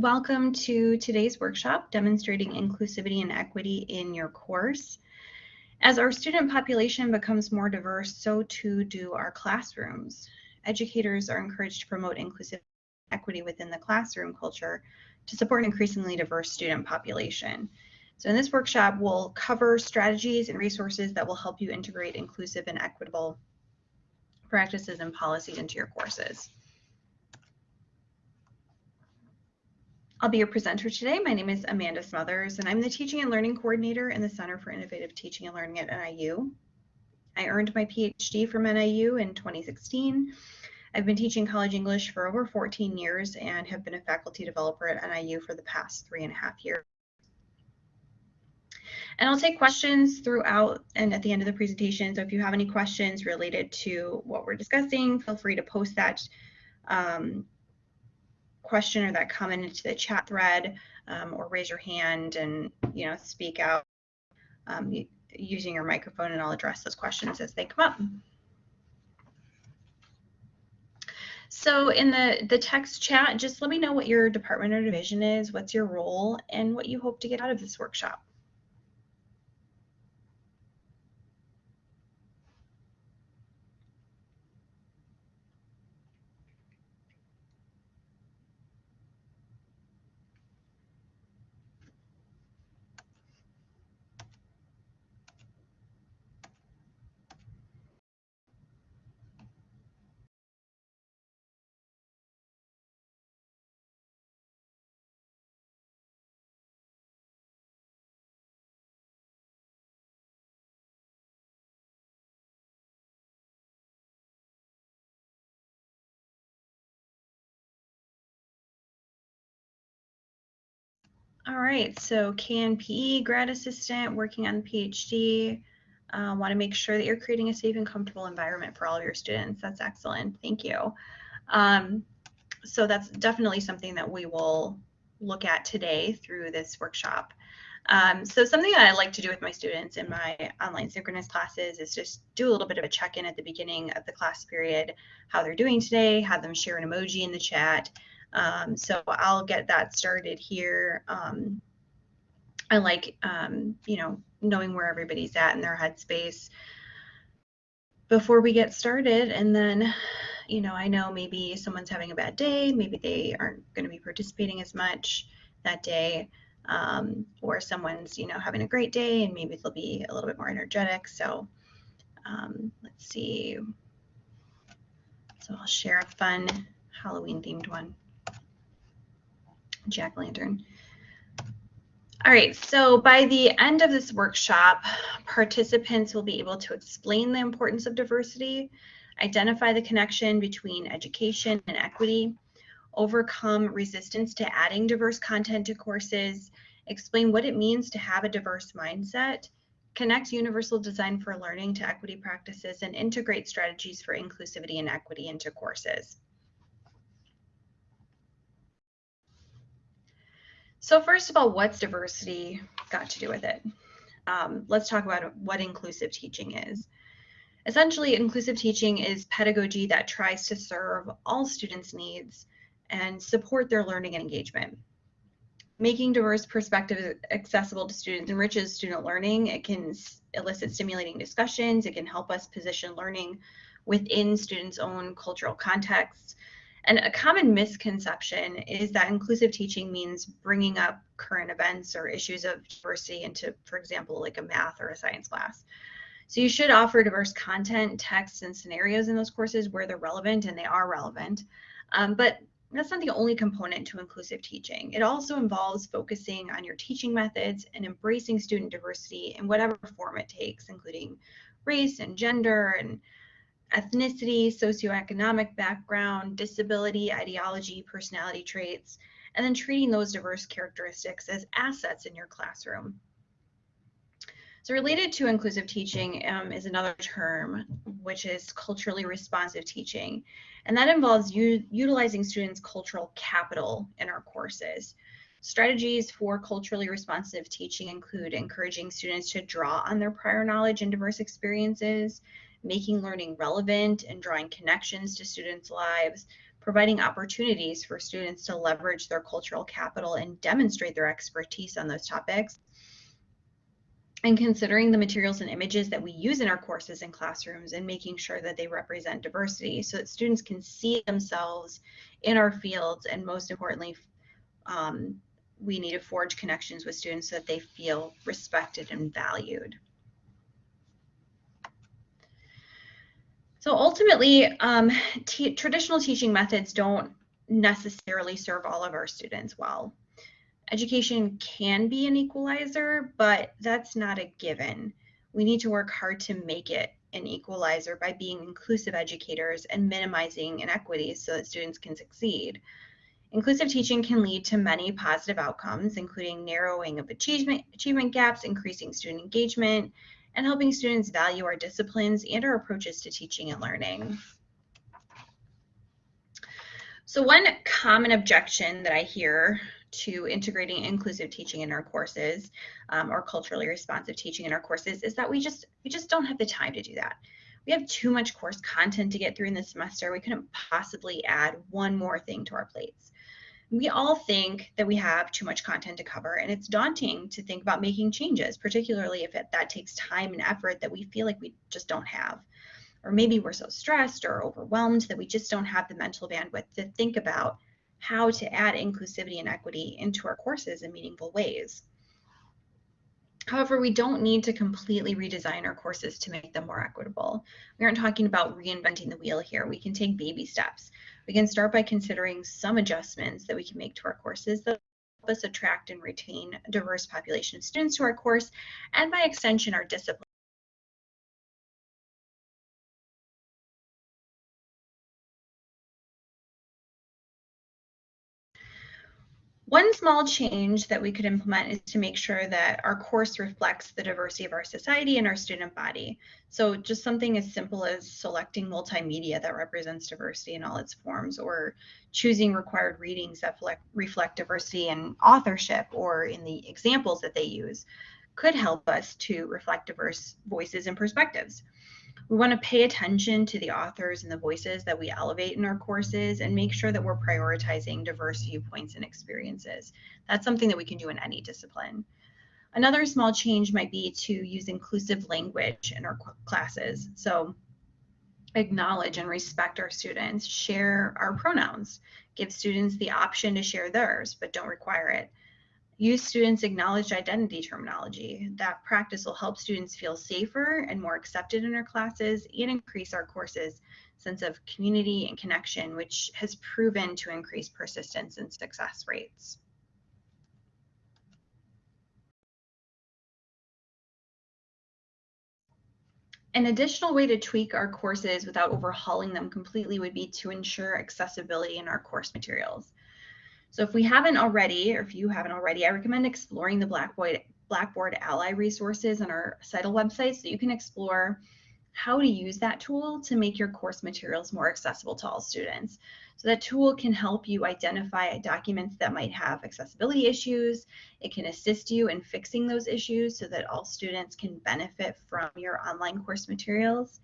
Welcome to today's workshop demonstrating inclusivity and equity in your course. As our student population becomes more diverse, so too do our classrooms. Educators are encouraged to promote inclusive equity within the classroom culture to support an increasingly diverse student population. So in this workshop, we'll cover strategies and resources that will help you integrate inclusive and equitable practices and policies into your courses. I'll be your presenter today. My name is Amanda Smothers, and I'm the Teaching and Learning Coordinator in the Center for Innovative Teaching and Learning at NIU. I earned my PhD from NIU in 2016. I've been teaching college English for over 14 years and have been a faculty developer at NIU for the past three and a half years. And I'll take questions throughout and at the end of the presentation. So if you have any questions related to what we're discussing, feel free to post that um, question or that comment into the chat thread um, or raise your hand and you know speak out um, using your microphone and I'll address those questions as they come up. So in the, the text chat, just let me know what your department or division is, what's your role, and what you hope to get out of this workshop. All right, so CAN-PE grad assistant working on PhD. Uh, Want to make sure that you're creating a safe and comfortable environment for all of your students. That's excellent. Thank you. Um, so that's definitely something that we will look at today through this workshop. Um, so something that I like to do with my students in my online synchronous classes is just do a little bit of a check-in at the beginning of the class period, how they're doing today, have them share an emoji in the chat, um, so I'll get that started here. Um, I like, um, you know, knowing where everybody's at in their headspace before we get started. And then, you know, I know maybe someone's having a bad day, maybe they aren't going to be participating as much that day. Um, or someone's, you know, having a great day and maybe they'll be a little bit more energetic. So um, let's see. So I'll share a fun Halloween themed one jack-lantern. All right, so by the end of this workshop, participants will be able to explain the importance of diversity, identify the connection between education and equity, overcome resistance to adding diverse content to courses, explain what it means to have a diverse mindset, connect universal design for learning to equity practices, and integrate strategies for inclusivity and equity into courses. So first of all, what's diversity got to do with it? Um, let's talk about what inclusive teaching is. Essentially, inclusive teaching is pedagogy that tries to serve all students' needs and support their learning and engagement. Making diverse perspectives accessible to students enriches student learning. It can elicit stimulating discussions. It can help us position learning within students' own cultural contexts. And a common misconception is that inclusive teaching means bringing up current events or issues of diversity into, for example, like a math or a science class. So you should offer diverse content, texts, and scenarios in those courses where they're relevant, and they are relevant. Um, but that's not the only component to inclusive teaching. It also involves focusing on your teaching methods and embracing student diversity in whatever form it takes, including race and gender and ethnicity, socioeconomic background, disability, ideology, personality traits, and then treating those diverse characteristics as assets in your classroom. So related to inclusive teaching um, is another term, which is culturally responsive teaching. And that involves utilizing students' cultural capital in our courses. Strategies for culturally responsive teaching include encouraging students to draw on their prior knowledge and diverse experiences, making learning relevant and drawing connections to students' lives, providing opportunities for students to leverage their cultural capital and demonstrate their expertise on those topics, and considering the materials and images that we use in our courses and classrooms and making sure that they represent diversity so that students can see themselves in our fields and most importantly um, we need to forge connections with students so that they feel respected and valued. So ultimately, um, traditional teaching methods don't necessarily serve all of our students well. Education can be an equalizer, but that's not a given. We need to work hard to make it an equalizer by being inclusive educators and minimizing inequities so that students can succeed. Inclusive teaching can lead to many positive outcomes, including narrowing of achievement, achievement gaps, increasing student engagement, and helping students value our disciplines and our approaches to teaching and learning. So one common objection that I hear to integrating inclusive teaching in our courses um, or culturally responsive teaching in our courses is that we just we just don't have the time to do that. We have too much course content to get through in the semester. We couldn't possibly add one more thing to our plates. We all think that we have too much content to cover, and it's daunting to think about making changes, particularly if it, that takes time and effort that we feel like we just don't have. Or maybe we're so stressed or overwhelmed that we just don't have the mental bandwidth to think about how to add inclusivity and equity into our courses in meaningful ways. However, we don't need to completely redesign our courses to make them more equitable. We aren't talking about reinventing the wheel here. We can take baby steps. We can start by considering some adjustments that we can make to our courses that help us attract and retain a diverse population of students to our course, and by extension, our discipline. One small change that we could implement is to make sure that our course reflects the diversity of our society and our student body. So just something as simple as selecting multimedia that represents diversity in all its forms or choosing required readings that reflect diversity in authorship or in the examples that they use could help us to reflect diverse voices and perspectives. We want to pay attention to the authors and the voices that we elevate in our courses and make sure that we're prioritizing diverse viewpoints and experiences. That's something that we can do in any discipline. Another small change might be to use inclusive language in our classes. So acknowledge and respect our students, share our pronouns, give students the option to share theirs, but don't require it. Use students' acknowledged identity terminology. That practice will help students feel safer and more accepted in our classes and increase our courses' sense of community and connection, which has proven to increase persistence and success rates. An additional way to tweak our courses without overhauling them completely would be to ensure accessibility in our course materials. So if we haven't already, or if you haven't already, I recommend exploring the Blackboard, Blackboard Ally resources on our CITL website so you can explore how to use that tool to make your course materials more accessible to all students. So that tool can help you identify documents that might have accessibility issues. It can assist you in fixing those issues so that all students can benefit from your online course materials.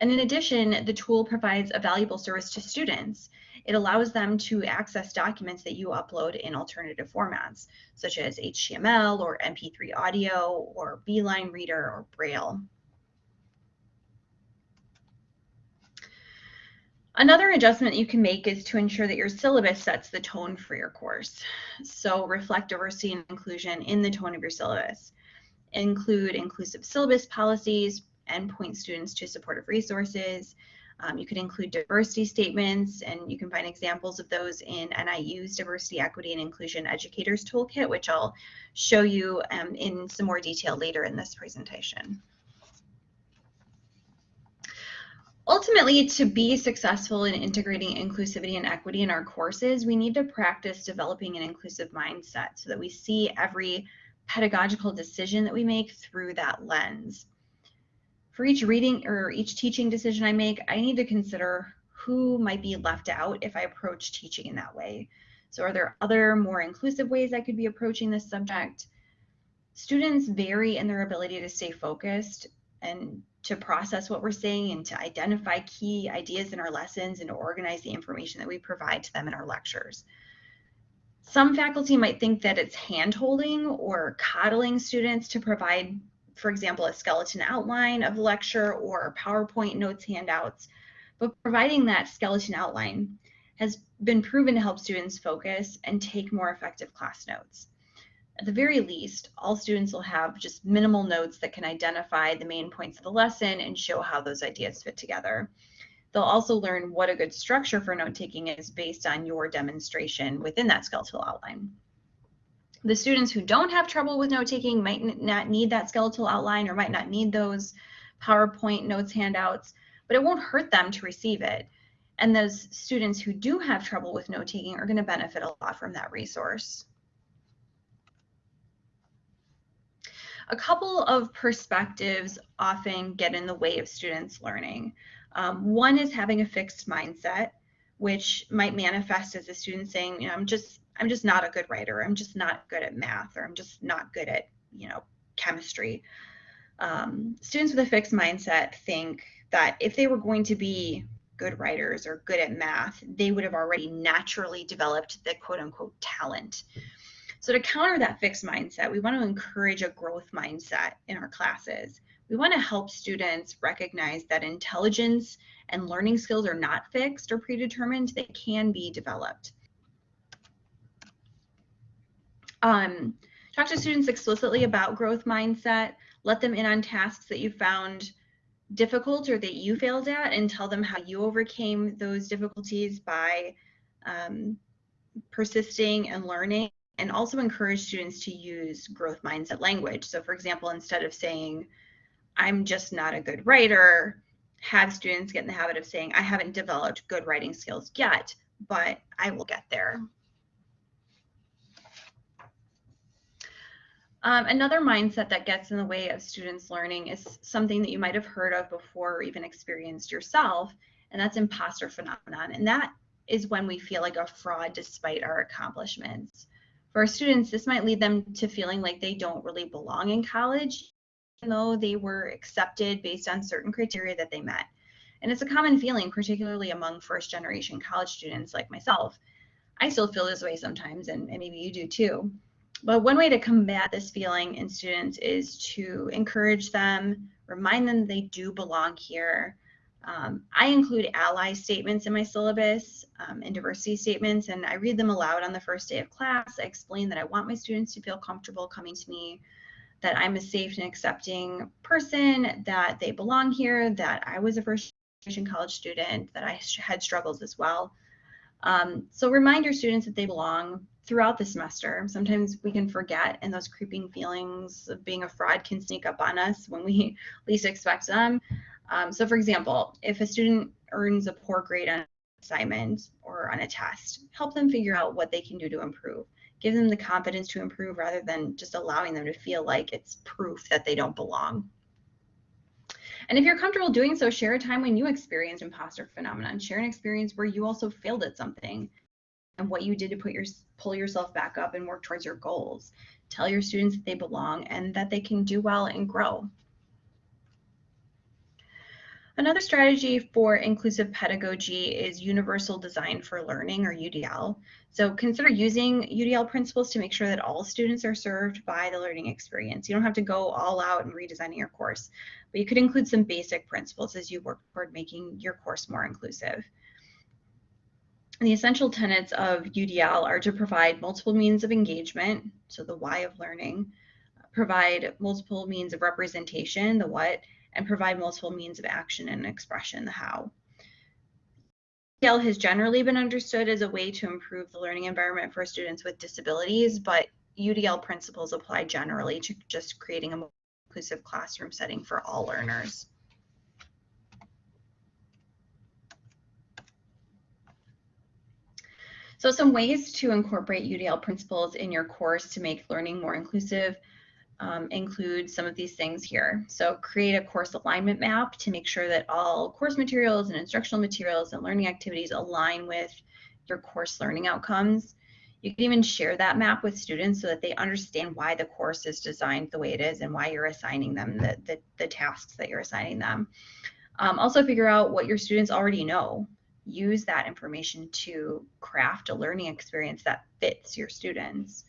And in addition, the tool provides a valuable service to students. It allows them to access documents that you upload in alternative formats, such as HTML or MP3 audio or Beeline Reader or Braille. Another adjustment you can make is to ensure that your syllabus sets the tone for your course. So reflect diversity and inclusion in the tone of your syllabus. Include inclusive syllabus policies, and point students to supportive resources. Um, you could include diversity statements, and you can find examples of those in NIU's Diversity, Equity, and Inclusion Educators Toolkit, which I'll show you um, in some more detail later in this presentation. Ultimately, to be successful in integrating inclusivity and equity in our courses, we need to practice developing an inclusive mindset so that we see every pedagogical decision that we make through that lens for each reading or each teaching decision I make, I need to consider who might be left out if I approach teaching in that way. So are there other more inclusive ways I could be approaching this subject? Students vary in their ability to stay focused and to process what we're saying and to identify key ideas in our lessons and to organize the information that we provide to them in our lectures. Some faculty might think that it's hand-holding or coddling students to provide, for example, a skeleton outline of the lecture or PowerPoint notes handouts, but providing that skeleton outline has been proven to help students focus and take more effective class notes. At the very least, all students will have just minimal notes that can identify the main points of the lesson and show how those ideas fit together. They'll also learn what a good structure for note taking is based on your demonstration within that skeletal outline. The students who don't have trouble with note taking might not need that skeletal outline or might not need those PowerPoint notes handouts, but it won't hurt them to receive it. And those students who do have trouble with note taking are going to benefit a lot from that resource. A couple of perspectives often get in the way of students learning. Um, one is having a fixed mindset, which might manifest as a student saying, you know, I'm just, I'm just not a good writer. I'm just not good at math, or I'm just not good at, you know, chemistry. Um, students with a fixed mindset think that if they were going to be good writers or good at math, they would have already naturally developed the quote unquote talent. So to counter that fixed mindset, we want to encourage a growth mindset in our classes. We want to help students recognize that intelligence and learning skills are not fixed or predetermined, they can be developed. Um, talk to students explicitly about growth mindset, let them in on tasks that you found difficult or that you failed at and tell them how you overcame those difficulties by um, persisting and learning and also encourage students to use growth mindset language. So for example, instead of saying, I'm just not a good writer, have students get in the habit of saying, I haven't developed good writing skills yet, but I will get there. Um, another mindset that gets in the way of students learning is something that you might have heard of before or even experienced yourself, and that's imposter phenomenon. And that is when we feel like a fraud despite our accomplishments. For our students, this might lead them to feeling like they don't really belong in college, even though they were accepted based on certain criteria that they met. And it's a common feeling, particularly among first generation college students like myself. I still feel this way sometimes, and, and maybe you do too. But one way to combat this feeling in students is to encourage them, remind them they do belong here, um, I include ally statements in my syllabus um, and diversity statements, and I read them aloud on the first day of class. I explain that I want my students to feel comfortable coming to me, that I'm a safe and accepting person, that they belong here, that I was a first generation college student, that I had struggles as well. Um, so remind your students that they belong throughout the semester. Sometimes we can forget and those creeping feelings of being a fraud can sneak up on us when we least expect them. Um, so for example, if a student earns a poor grade on an assignment or on a test, help them figure out what they can do to improve. Give them the confidence to improve rather than just allowing them to feel like it's proof that they don't belong. And if you're comfortable doing so, share a time when you experienced imposter phenomenon. Share an experience where you also failed at something and what you did to put your pull yourself back up and work towards your goals. Tell your students that they belong and that they can do well and grow. Another strategy for inclusive pedagogy is Universal Design for Learning or UDL. So consider using UDL principles to make sure that all students are served by the learning experience. You don't have to go all out and redesigning your course, but you could include some basic principles as you work toward making your course more inclusive. And the essential tenets of UDL are to provide multiple means of engagement, so the why of learning, provide multiple means of representation, the what, and provide multiple means of action and expression, the how. UDL has generally been understood as a way to improve the learning environment for students with disabilities, but UDL principles apply generally to just creating a more inclusive classroom setting for all learners. So some ways to incorporate UDL principles in your course to make learning more inclusive um, include some of these things here. So create a course alignment map to make sure that all course materials and instructional materials and learning activities align with your course learning outcomes. You can even share that map with students so that they understand why the course is designed the way it is and why you're assigning them the, the, the tasks that you're assigning them. Um, also figure out what your students already know. Use that information to craft a learning experience that fits your students.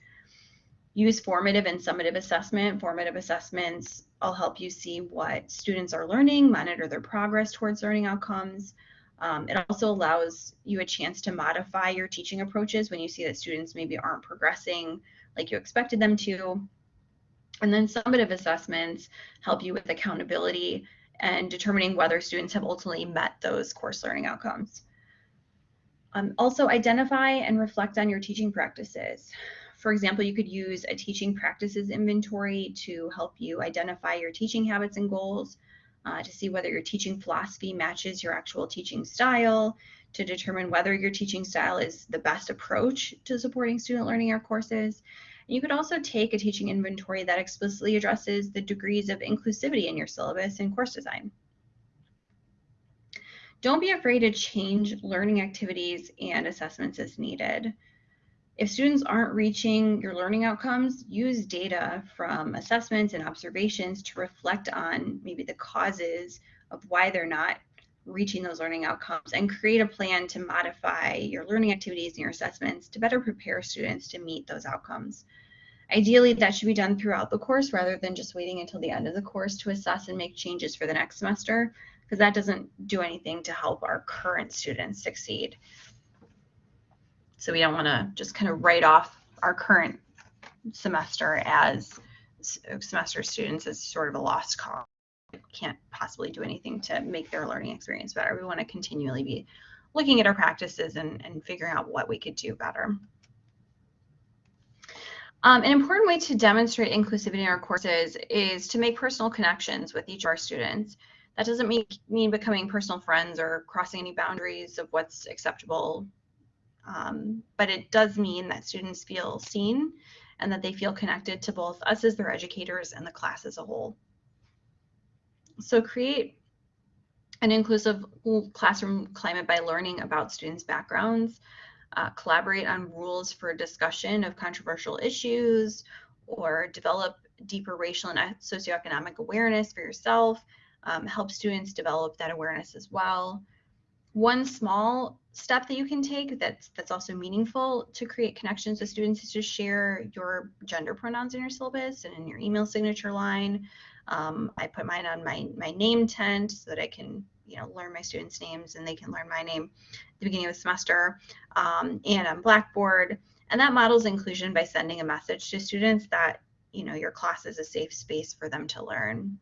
Use formative and summative assessment. Formative assessments will help you see what students are learning, monitor their progress towards learning outcomes. Um, it also allows you a chance to modify your teaching approaches when you see that students maybe aren't progressing like you expected them to. And then summative assessments help you with accountability and determining whether students have ultimately met those course learning outcomes. Um, also identify and reflect on your teaching practices. For example, you could use a teaching practices inventory to help you identify your teaching habits and goals, uh, to see whether your teaching philosophy matches your actual teaching style, to determine whether your teaching style is the best approach to supporting student learning or courses. You could also take a teaching inventory that explicitly addresses the degrees of inclusivity in your syllabus and course design. Don't be afraid to change learning activities and assessments as needed. If students aren't reaching your learning outcomes, use data from assessments and observations to reflect on maybe the causes of why they're not reaching those learning outcomes and create a plan to modify your learning activities and your assessments to better prepare students to meet those outcomes. Ideally, that should be done throughout the course rather than just waiting until the end of the course to assess and make changes for the next semester, because that doesn't do anything to help our current students succeed. So we don't want to just kind of write off our current semester as semester students as sort of a lost cause. Can't possibly do anything to make their learning experience better. We want to continually be looking at our practices and, and figuring out what we could do better. Um, an important way to demonstrate inclusivity in our courses is to make personal connections with each of our students. That doesn't mean, mean becoming personal friends or crossing any boundaries of what's acceptable um, but it does mean that students feel seen and that they feel connected to both us as their educators and the class as a whole. So create an inclusive classroom climate by learning about students' backgrounds, uh, collaborate on rules for discussion of controversial issues, or develop deeper racial and socioeconomic awareness for yourself, um, help students develop that awareness as well. One small step that you can take that's that's also meaningful to create connections with students is to share your gender pronouns in your syllabus and in your email signature line. Um, I put mine on my my name tent so that I can you know learn my students' names and they can learn my name at the beginning of the semester um, and on Blackboard. And that models inclusion by sending a message to students that you know your class is a safe space for them to learn.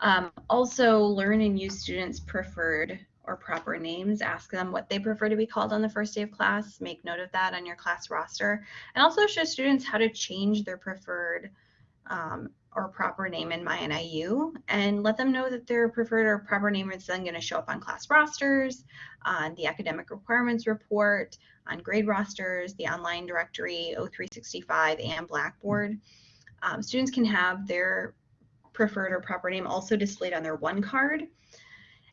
Um, also, learn and use students' preferred or proper names. Ask them what they prefer to be called on the first day of class. Make note of that on your class roster. And also show students how to change their preferred um, or proper name in MyNIU and let them know that their preferred or proper name is then going to show up on class rosters, on the academic requirements report, on grade rosters, the online directory, O365, and Blackboard. Um, students can have their preferred or proper name also displayed on their one card.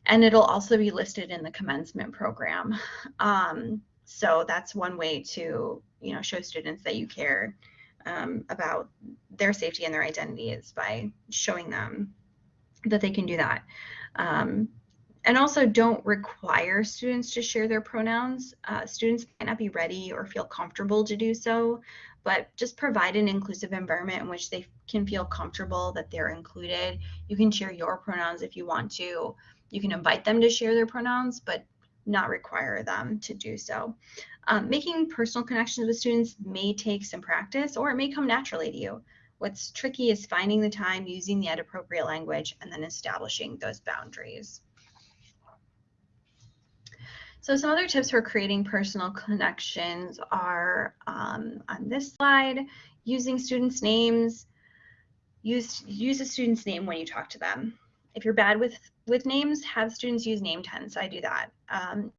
And it'll also be listed in the commencement program. Um, so that's one way to, you know, show students that you care um, about their safety and their identity is by showing them that they can do that. Um, and also don't require students to share their pronouns. Uh, students might not be ready or feel comfortable to do so, but just provide an inclusive environment in which they can feel comfortable that they're included. You can share your pronouns if you want to. You can invite them to share their pronouns, but not require them to do so. Um, making personal connections with students may take some practice or it may come naturally to you. What's tricky is finding the time, using the appropriate language, and then establishing those boundaries. So some other tips for creating personal connections are um, on this slide, using students' names. Use, use a student's name when you talk to them. If you're bad with, with names, have students use name tents. I do that. Um,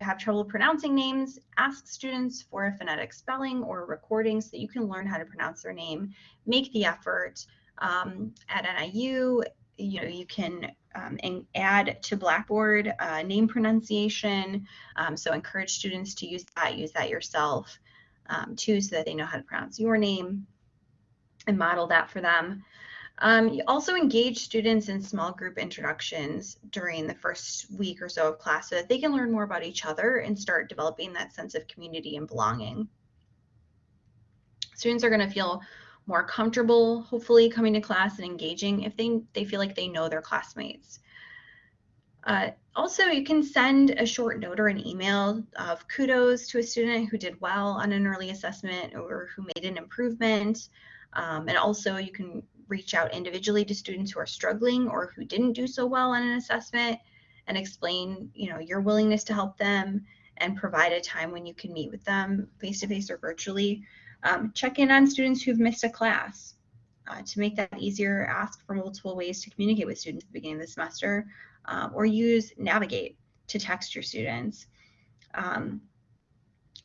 have trouble pronouncing names, ask students for a phonetic spelling or recording so that you can learn how to pronounce their name. Make the effort. Um, at NIU, you know, you can um, add to Blackboard uh, name pronunciation. Um, so encourage students to use that, use that yourself um, too, so that they know how to pronounce your name and model that for them. Um, you also engage students in small group introductions during the first week or so of class so that they can learn more about each other and start developing that sense of community and belonging. Students are going to feel more comfortable, hopefully, coming to class and engaging if they, they feel like they know their classmates. Uh, also, you can send a short note or an email of kudos to a student who did well on an early assessment or who made an improvement. Um, and also, you can reach out individually to students who are struggling or who didn't do so well on an assessment and explain, you know, your willingness to help them and provide a time when you can meet with them face to face or virtually. Um, check in on students who've missed a class. Uh, to make that easier, ask for multiple ways to communicate with students at the beginning of the semester, um, or use Navigate to text your students. Um,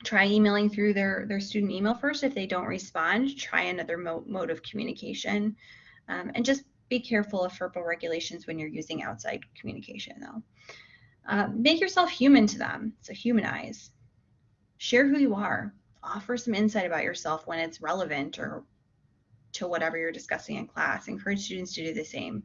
try emailing through their, their student email first. If they don't respond, try another mo mode of communication. Um, and just be careful of FERPA regulations when you're using outside communication though. Uh, make yourself human to them, so humanize. Share who you are. Offer some insight about yourself when it's relevant or to whatever you're discussing in class. Encourage students to do the same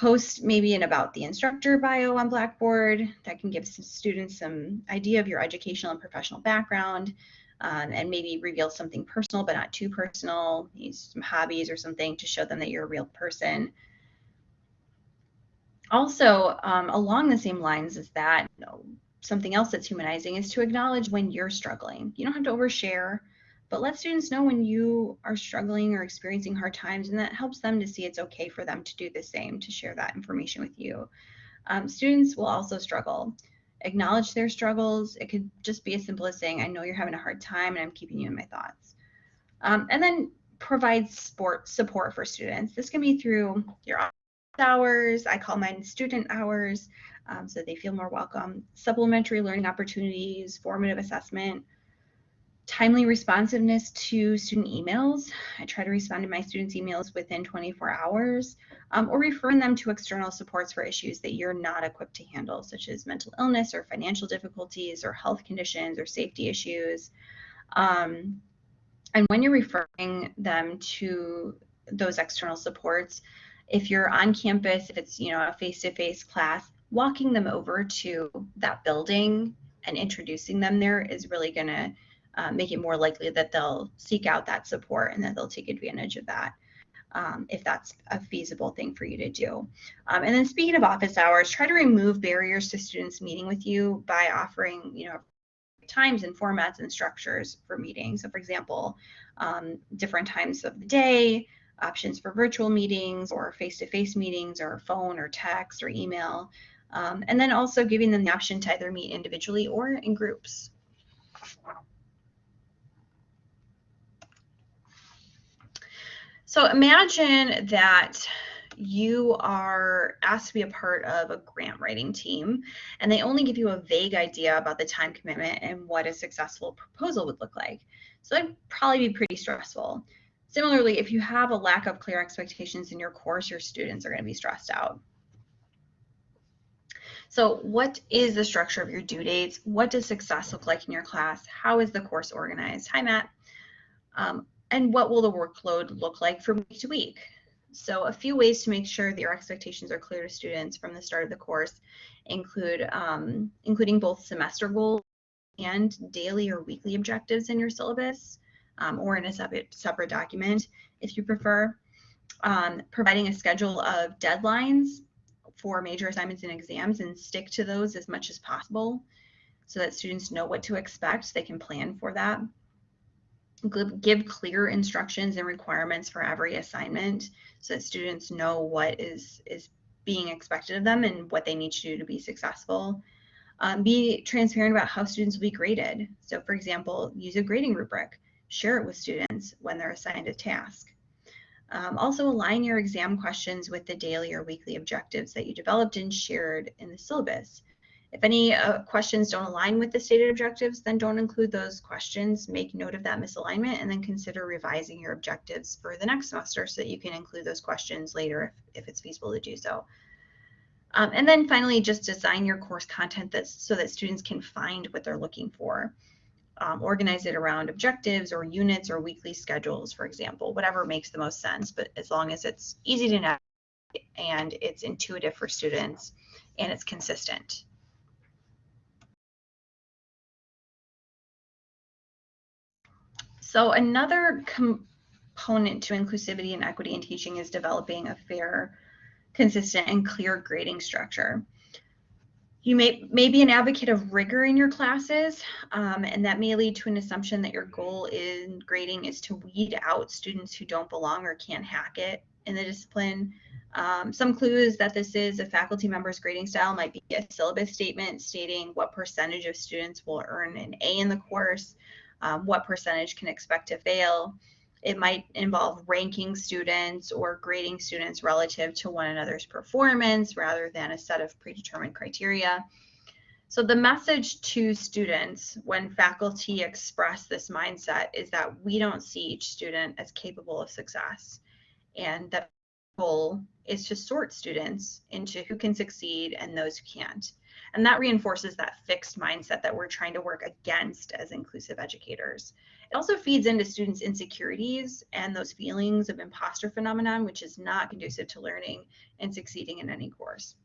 post maybe an about the instructor bio on Blackboard that can give some students some idea of your educational and professional background um, and maybe reveal something personal but not too personal, use some hobbies or something to show them that you're a real person. Also, um, along the same lines as that, you know, something else that's humanizing is to acknowledge when you're struggling. You don't have to overshare but let students know when you are struggling or experiencing hard times, and that helps them to see it's okay for them to do the same, to share that information with you. Um, students will also struggle. Acknowledge their struggles. It could just be as simple as saying, I know you're having a hard time and I'm keeping you in my thoughts. Um, and then provide sport support for students. This can be through your hours. I call mine student hours um, so they feel more welcome. Supplementary learning opportunities, formative assessment, timely responsiveness to student emails. I try to respond to my students' emails within 24 hours um, or referring them to external supports for issues that you're not equipped to handle, such as mental illness or financial difficulties or health conditions or safety issues. Um, and when you're referring them to those external supports, if you're on campus, if it's you know a face-to-face -face class, walking them over to that building and introducing them there is really going to uh, make it more likely that they'll seek out that support and that they'll take advantage of that. Um, if that's a feasible thing for you to do. Um, and then speaking of office hours, try to remove barriers to students meeting with you by offering, you know, times and formats and structures for meetings. So for example, um, different times of the day, options for virtual meetings or face-to-face -face meetings or phone or text or email. Um, and then also giving them the option to either meet individually or in groups. So imagine that you are asked to be a part of a grant writing team and they only give you a vague idea about the time commitment and what a successful proposal would look like. So that'd probably be pretty stressful. Similarly, if you have a lack of clear expectations in your course, your students are going to be stressed out. So what is the structure of your due dates? What does success look like in your class? How is the course organized? Hi, Matt. Um, and what will the workload look like from week to week? So a few ways to make sure that your expectations are clear to students from the start of the course include um, including both semester goals and daily or weekly objectives in your syllabus um, or in a separate, separate document if you prefer. Um, providing a schedule of deadlines for major assignments and exams and stick to those as much as possible so that students know what to expect. They can plan for that give clear instructions and requirements for every assignment so that students know what is is being expected of them and what they need to do to be successful. Um, be transparent about how students will be graded. So for example, use a grading rubric. Share it with students when they're assigned a task. Um, also align your exam questions with the daily or weekly objectives that you developed and shared in the syllabus. If any uh, questions don't align with the stated objectives, then don't include those questions. Make note of that misalignment and then consider revising your objectives for the next semester so that you can include those questions later if, if it's feasible to do so. Um, and then finally, just design your course content that's, so that students can find what they're looking for. Um, organize it around objectives or units or weekly schedules, for example, whatever makes the most sense, but as long as it's easy to navigate and it's intuitive for students and it's consistent. So another component to inclusivity and equity in teaching is developing a fair, consistent, and clear grading structure. You may, may be an advocate of rigor in your classes, um, and that may lead to an assumption that your goal in grading is to weed out students who don't belong or can't hack it in the discipline. Um, some clues that this is a faculty member's grading style might be a syllabus statement stating what percentage of students will earn an A in the course, um, what percentage can expect to fail. It might involve ranking students or grading students relative to one another's performance rather than a set of predetermined criteria. So the message to students when faculty express this mindset is that we don't see each student as capable of success and that goal is to sort students into who can succeed and those who can't. And that reinforces that fixed mindset that we're trying to work against as inclusive educators. It also feeds into students' insecurities and those feelings of imposter phenomenon, which is not conducive to learning and succeeding in any course.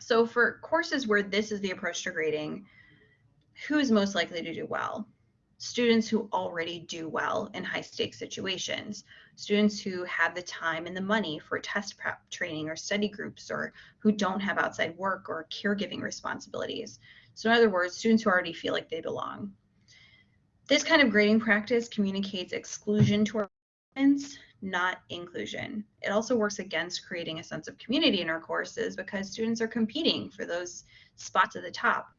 So for courses where this is the approach to grading, who is most likely to do well? Students who already do well in high stakes situations, students who have the time and the money for test prep training or study groups, or who don't have outside work or caregiving responsibilities. So in other words, students who already feel like they belong. This kind of grading practice communicates exclusion to our students, not inclusion. It also works against creating a sense of community in our courses because students are competing for those spots at the top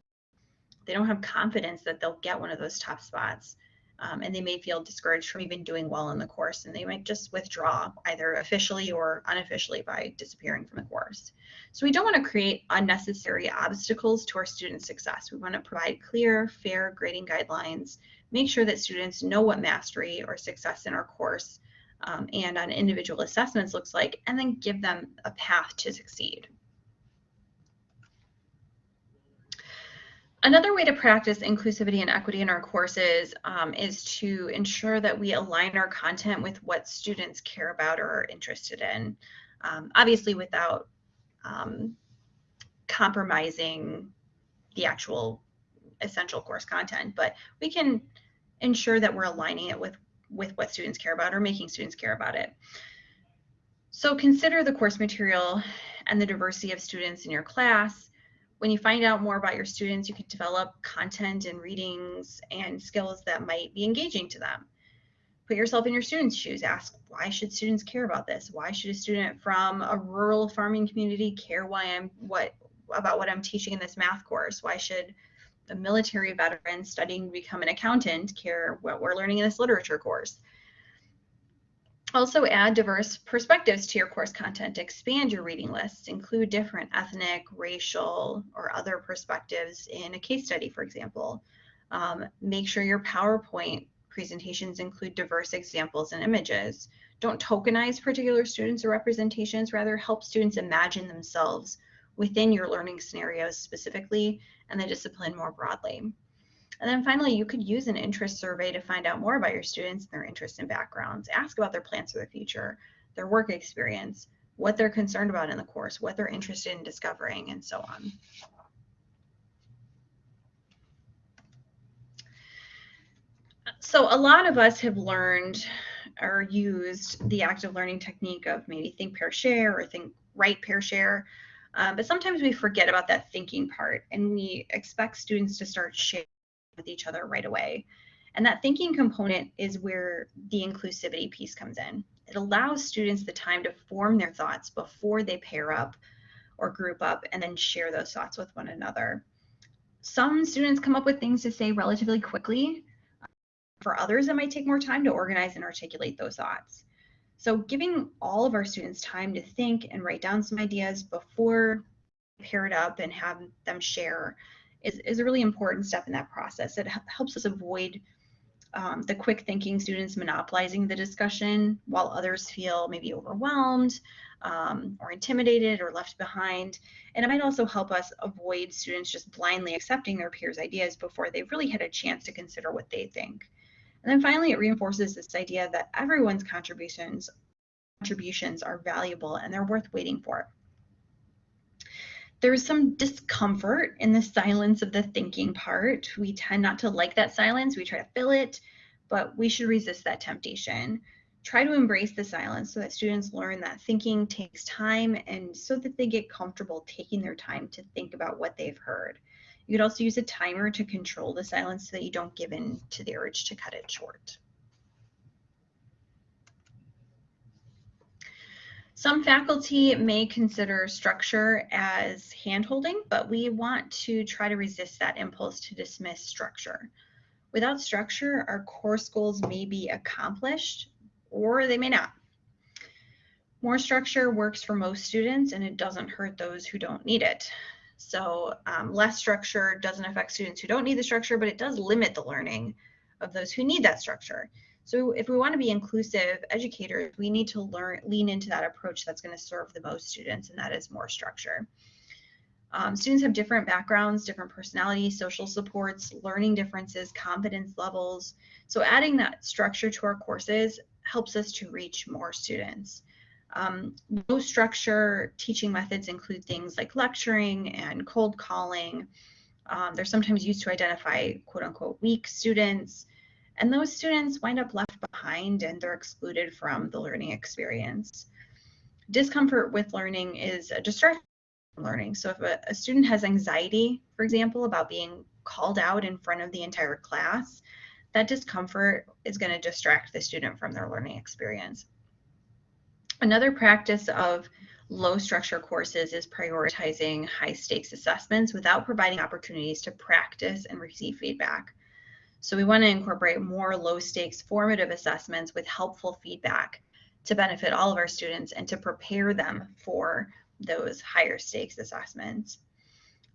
they don't have confidence that they'll get one of those top spots. Um, and they may feel discouraged from even doing well in the course and they might just withdraw either officially or unofficially by disappearing from the course. So we don't want to create unnecessary obstacles to our student success. We want to provide clear, fair grading guidelines, make sure that students know what mastery or success in our course um, and on individual assessments looks like, and then give them a path to succeed. Another way to practice inclusivity and equity in our courses um, is to ensure that we align our content with what students care about or are interested in. Um, obviously without um, compromising the actual essential course content, but we can ensure that we're aligning it with, with what students care about or making students care about it. So consider the course material and the diversity of students in your class when you find out more about your students, you can develop content and readings and skills that might be engaging to them. Put yourself in your students' shoes. Ask, why should students care about this? Why should a student from a rural farming community care why I'm what about what I'm teaching in this math course? Why should a military veteran studying to become an accountant care what we're learning in this literature course? Also add diverse perspectives to your course content. Expand your reading lists. Include different ethnic, racial, or other perspectives in a case study, for example. Um, make sure your PowerPoint presentations include diverse examples and images. Don't tokenize particular students or representations, rather help students imagine themselves within your learning scenarios specifically and the discipline more broadly. And then finally, you could use an interest survey to find out more about your students and their interests and backgrounds. Ask about their plans for the future, their work experience, what they're concerned about in the course, what they're interested in discovering, and so on. So a lot of us have learned or used the active learning technique of maybe think, pair, share, or think, write, pair, share. Um, but sometimes we forget about that thinking part and we expect students to start sharing with each other right away. And that thinking component is where the inclusivity piece comes in. It allows students the time to form their thoughts before they pair up or group up and then share those thoughts with one another. Some students come up with things to say relatively quickly. For others, it might take more time to organize and articulate those thoughts. So giving all of our students time to think and write down some ideas before paired up and have them share is, is a really important step in that process. It helps us avoid um, the quick thinking students monopolizing the discussion while others feel maybe overwhelmed um, or intimidated or left behind. And it might also help us avoid students just blindly accepting their peers' ideas before they've really had a chance to consider what they think. And then finally, it reinforces this idea that everyone's contributions contributions are valuable and they're worth waiting for. There's some discomfort in the silence of the thinking part. We tend not to like that silence. We try to fill it, but we should resist that temptation. Try to embrace the silence so that students learn that thinking takes time and so that they get comfortable taking their time to think about what they've heard. You could also use a timer to control the silence so that you don't give in to the urge to cut it short. Some faculty may consider structure as handholding, but we want to try to resist that impulse to dismiss structure. Without structure, our course goals may be accomplished or they may not. More structure works for most students and it doesn't hurt those who don't need it. So um, less structure doesn't affect students who don't need the structure, but it does limit the learning of those who need that structure. So if we want to be inclusive educators, we need to learn lean into that approach that's going to serve the most students, and that is more structure. Um, students have different backgrounds, different personalities, social supports, learning differences, confidence levels. So adding that structure to our courses helps us to reach more students. Um, low structure teaching methods include things like lecturing and cold calling. Um, they're sometimes used to identify quote unquote weak students. And those students wind up left behind and they're excluded from the learning experience. Discomfort with learning is a distraction from learning. So if a, a student has anxiety, for example, about being called out in front of the entire class, that discomfort is going to distract the student from their learning experience. Another practice of low structure courses is prioritizing high stakes assessments without providing opportunities to practice and receive feedback. So we want to incorporate more low stakes formative assessments with helpful feedback to benefit all of our students and to prepare them for those higher stakes assessments.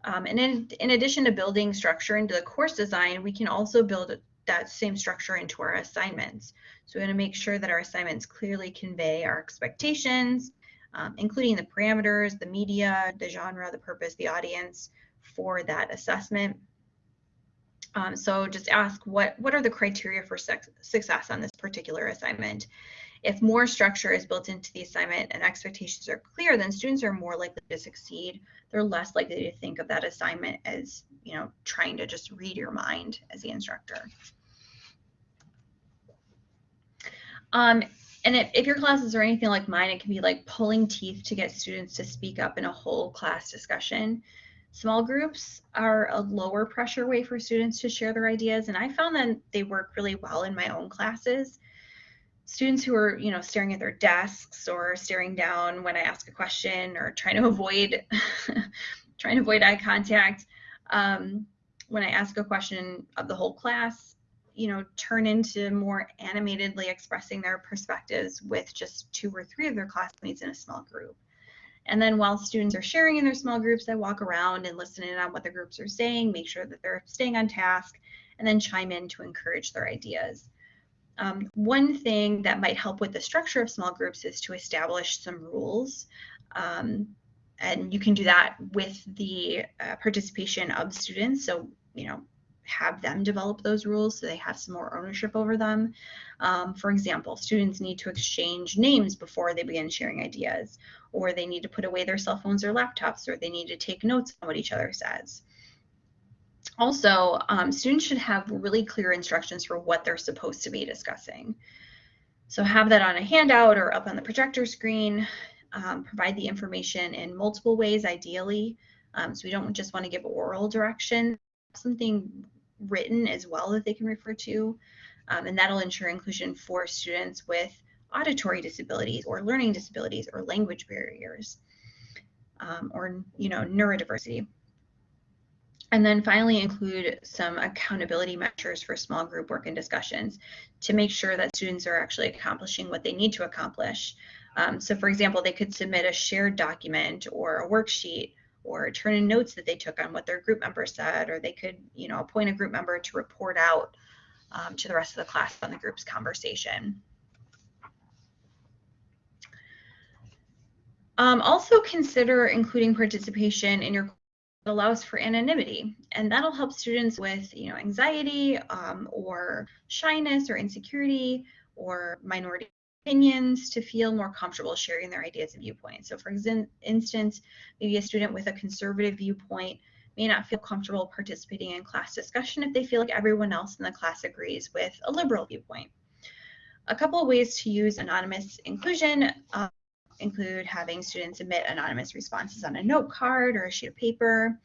Um, and in, in addition to building structure into the course design, we can also build that same structure into our assignments. So we want to make sure that our assignments clearly convey our expectations, um, including the parameters, the media, the genre, the purpose, the audience for that assessment. Um, so just ask what, what are the criteria for success on this particular assignment? If more structure is built into the assignment and expectations are clear, then students are more likely to succeed. They're less likely to think of that assignment as, you know, trying to just read your mind as the instructor. Um, and if, if your classes are anything like mine, it can be like pulling teeth to get students to speak up in a whole class discussion. Small groups are a lower pressure way for students to share their ideas, and I found that they work really well in my own classes. Students who are, you know, staring at their desks or staring down when I ask a question or trying to avoid trying to avoid eye contact um, when I ask a question of the whole class, you know, turn into more animatedly expressing their perspectives with just two or three of their classmates in a small group. And then while students are sharing in their small groups, I walk around and listen in on what the groups are saying, make sure that they're staying on task, and then chime in to encourage their ideas. Um, one thing that might help with the structure of small groups is to establish some rules. Um, and you can do that with the uh, participation of students. So, you know, have them develop those rules so they have some more ownership over them. Um, for example, students need to exchange names before they begin sharing ideas, or they need to put away their cell phones or laptops, or they need to take notes on what each other says. Also, um, students should have really clear instructions for what they're supposed to be discussing. So have that on a handout or up on the projector screen. Um, provide the information in multiple ways, ideally. Um, so we don't just want to give oral direction, something written as well that they can refer to. Um, and that'll ensure inclusion for students with auditory disabilities or learning disabilities or language barriers um, or you know neurodiversity. And then finally include some accountability measures for small group work and discussions to make sure that students are actually accomplishing what they need to accomplish. Um, so for example, they could submit a shared document or a worksheet or turn in notes that they took on what their group member said, or they could, you know, appoint a group member to report out um, to the rest of the class on the group's conversation. Um, also consider including participation in your allows for anonymity and that'll help students with you know anxiety um, or shyness or insecurity or minority opinions to feel more comfortable sharing their ideas and viewpoints. So for instance maybe a student with a conservative viewpoint may not feel comfortable participating in class discussion if they feel like everyone else in the class agrees with a liberal viewpoint. A couple of ways to use anonymous inclusion um, include having students submit anonymous responses on a note card or a sheet of paper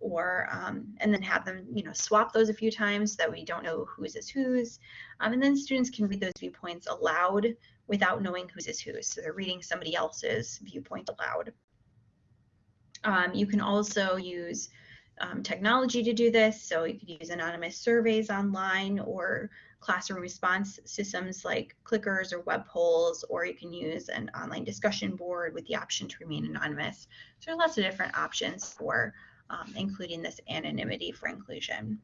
or um, and then have them you know swap those a few times so that we don't know whose is whose. Um, and then students can read those viewpoints aloud without knowing whose is whose so they're reading somebody else's viewpoint aloud um, you can also use um, technology to do this so you could use anonymous surveys online or classroom response systems like clickers or web polls, or you can use an online discussion board with the option to remain anonymous. So there are lots of different options for um, including this anonymity for inclusion.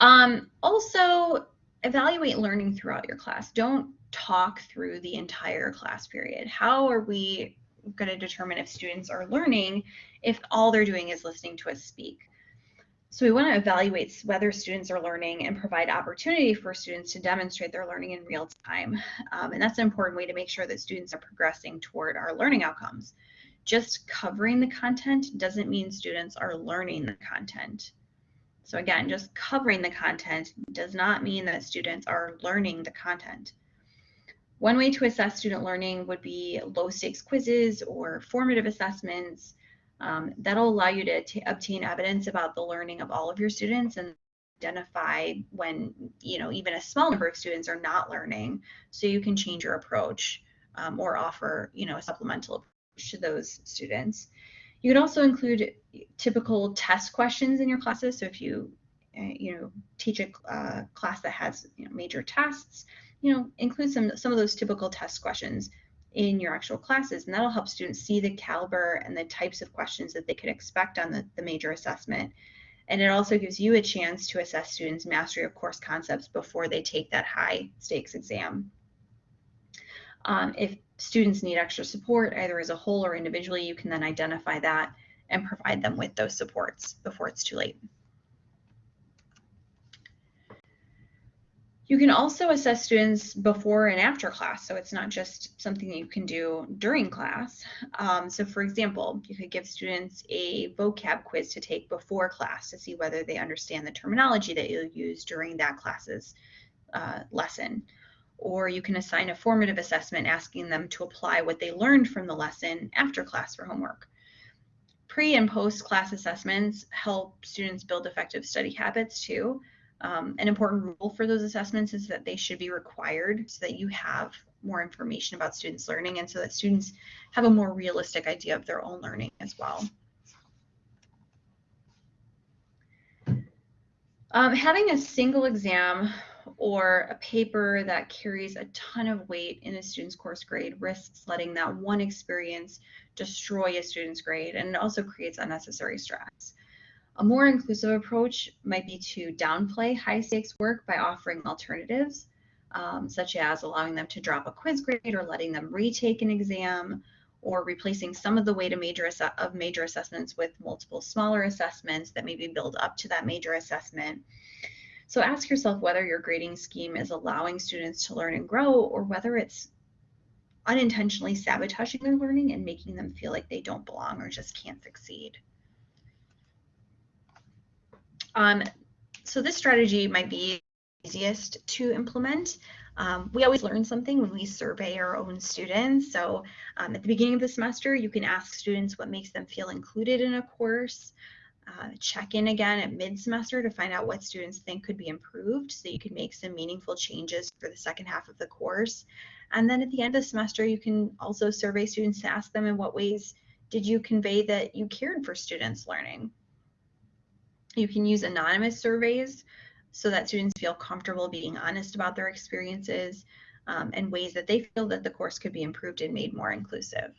Um, also, evaluate learning throughout your class. Don't talk through the entire class period. How are we going to determine if students are learning if all they're doing is listening to us speak? So we want to evaluate whether students are learning and provide opportunity for students to demonstrate their learning in real time. Um, and that's an important way to make sure that students are progressing toward our learning outcomes. Just covering the content doesn't mean students are learning the content. So again, just covering the content does not mean that students are learning the content. One way to assess student learning would be low stakes quizzes or formative assessments. Um, that'll allow you to, obtain evidence about the learning of all of your students and identify when you know even a small number of students are not learning. So you can change your approach um, or offer you know a supplemental approach to those students you could also include typical test questions in your classes so if you uh, you know teach a uh, class that has you know, major tests you know include some some of those typical test questions in your actual classes. And that'll help students see the caliber and the types of questions that they could expect on the, the major assessment. And it also gives you a chance to assess students' mastery of course concepts before they take that high stakes exam. Um, if students need extra support, either as a whole or individually, you can then identify that and provide them with those supports before it's too late. You can also assess students before and after class, so it's not just something that you can do during class. Um, so for example, you could give students a vocab quiz to take before class to see whether they understand the terminology that you'll use during that class's uh, lesson. Or you can assign a formative assessment asking them to apply what they learned from the lesson after class for homework. Pre and post class assessments help students build effective study habits too. Um, an important rule for those assessments is that they should be required so that you have more information about students learning and so that students have a more realistic idea of their own learning as well. Um, having a single exam or a paper that carries a ton of weight in a student's course grade risks letting that one experience destroy a student's grade and it also creates unnecessary stress. A more inclusive approach might be to downplay high stakes work by offering alternatives, um, such as allowing them to drop a quiz grade or letting them retake an exam, or replacing some of the weight of major, of major assessments with multiple smaller assessments that maybe build up to that major assessment. So ask yourself whether your grading scheme is allowing students to learn and grow or whether it's unintentionally sabotaging their learning and making them feel like they don't belong or just can't succeed. Um, so this strategy might be easiest to implement. Um, we always learn something when we survey our own students. So um, at the beginning of the semester, you can ask students what makes them feel included in a course. Uh, check in again at mid-semester to find out what students think could be improved so you can make some meaningful changes for the second half of the course. And then at the end of the semester, you can also survey students to ask them in what ways did you convey that you cared for students learning. You can use anonymous surveys so that students feel comfortable being honest about their experiences um, and ways that they feel that the course could be improved and made more inclusive.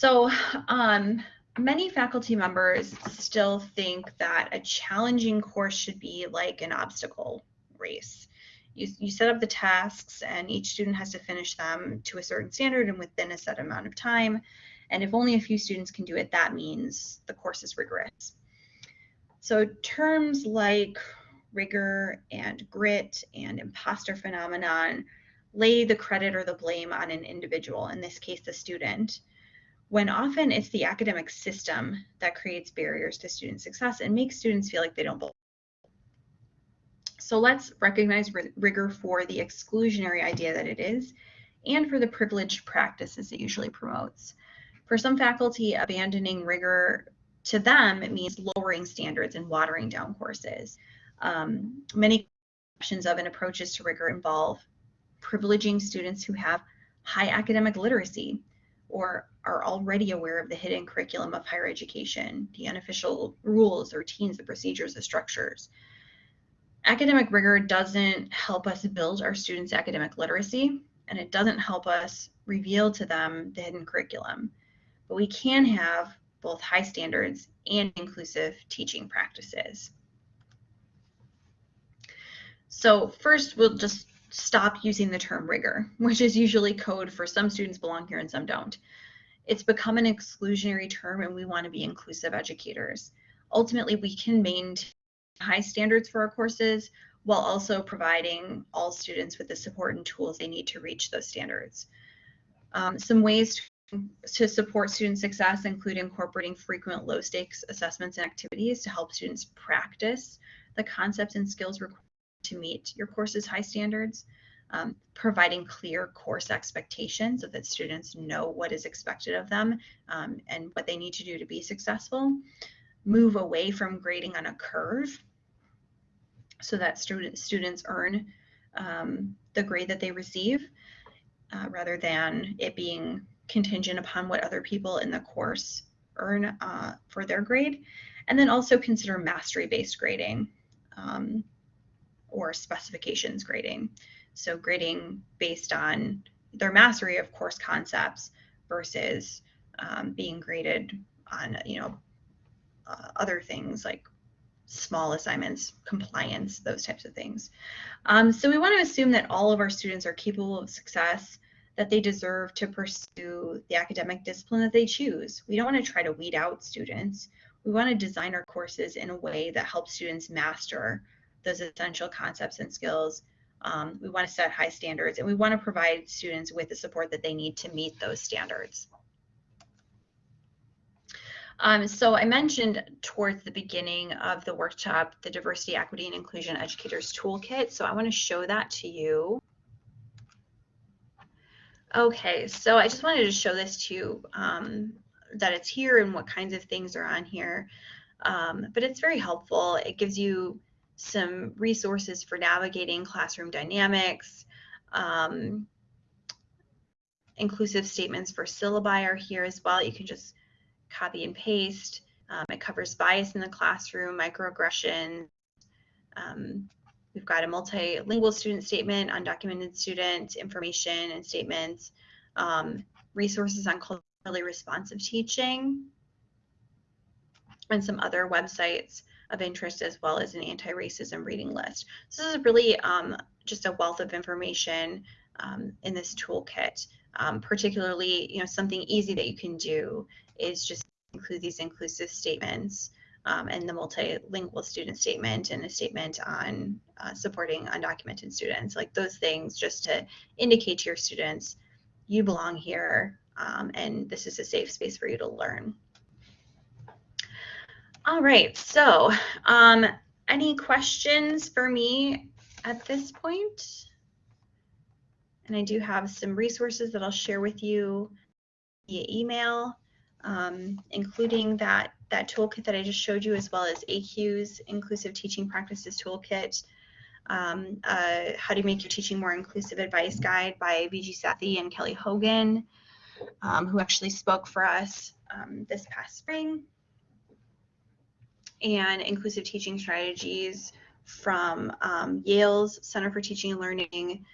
So um, many faculty members still think that a challenging course should be like an obstacle race. You, you set up the tasks and each student has to finish them to a certain standard and within a set amount of time. And if only a few students can do it, that means the course is rigorous. So terms like rigor and grit and imposter phenomenon lay the credit or the blame on an individual, in this case, the student, when often it's the academic system that creates barriers to student success and makes students feel like they don't belong. So let's recognize rigor for the exclusionary idea that it is and for the privileged practices it usually promotes. For some faculty, abandoning rigor to them, it means lowering standards and watering down courses. Um, many options of and approaches to rigor involve privileging students who have high academic literacy or are already aware of the hidden curriculum of higher education, the unofficial rules, the routines, the procedures, the structures. Academic rigor doesn't help us build our students' academic literacy, and it doesn't help us reveal to them the hidden curriculum. But we can have both high standards and inclusive teaching practices. So first, we'll just stop using the term rigor, which is usually code for some students belong here and some don't. It's become an exclusionary term and we want to be inclusive educators. Ultimately, we can maintain high standards for our courses while also providing all students with the support and tools they need to reach those standards. Um, some ways to support student success include incorporating frequent low stakes assessments and activities to help students practice the concepts and skills required to meet your course's high standards, um, providing clear course expectations so that students know what is expected of them um, and what they need to do to be successful, move away from grading on a curve so that student, students earn um, the grade that they receive uh, rather than it being contingent upon what other people in the course earn uh, for their grade. And then also consider mastery-based grading. Um, or specifications grading. So grading based on their mastery of course concepts versus um, being graded on, you know, uh, other things like small assignments, compliance, those types of things. Um, so we want to assume that all of our students are capable of success, that they deserve to pursue the academic discipline that they choose. We don't want to try to weed out students. We want to design our courses in a way that helps students master those essential concepts and skills. Um, we want to set high standards and we want to provide students with the support that they need to meet those standards. Um, so I mentioned towards the beginning of the workshop, the Diversity, Equity, and Inclusion Educators Toolkit. So I want to show that to you. Okay, so I just wanted to show this to you, um, that it's here and what kinds of things are on here. Um, but it's very helpful. It gives you some resources for navigating classroom dynamics. Um, inclusive statements for syllabi are here as well. You can just copy and paste. Um, it covers bias in the classroom, microaggression. Um, we've got a multilingual student statement, undocumented student information and statements, um, resources on culturally responsive teaching, and some other websites of interest as well as an anti-racism reading list. So this is really um, just a wealth of information um, in this toolkit. Um, particularly, you know, something easy that you can do is just include these inclusive statements um, and the multilingual student statement and a statement on uh, supporting undocumented students, like those things just to indicate to your students, you belong here um, and this is a safe space for you to learn. All right, so um, any questions for me at this point? And I do have some resources that I'll share with you via email, um, including that, that toolkit that I just showed you, as well as ACU's Inclusive Teaching Practices Toolkit, um, uh, How to Make Your Teaching More Inclusive Advice Guide by Viji Sathy and Kelly Hogan, um, who actually spoke for us um, this past spring and inclusive teaching strategies from um, Yale's Center for Teaching and Learning,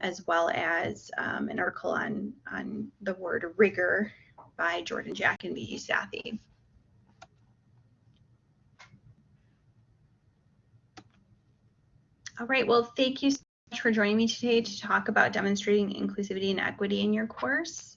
as well as um, an article on, on the word rigor by Jordan Jack and Viji Sathy. All right, well, thank you so much for joining me today to talk about demonstrating inclusivity and equity in your course.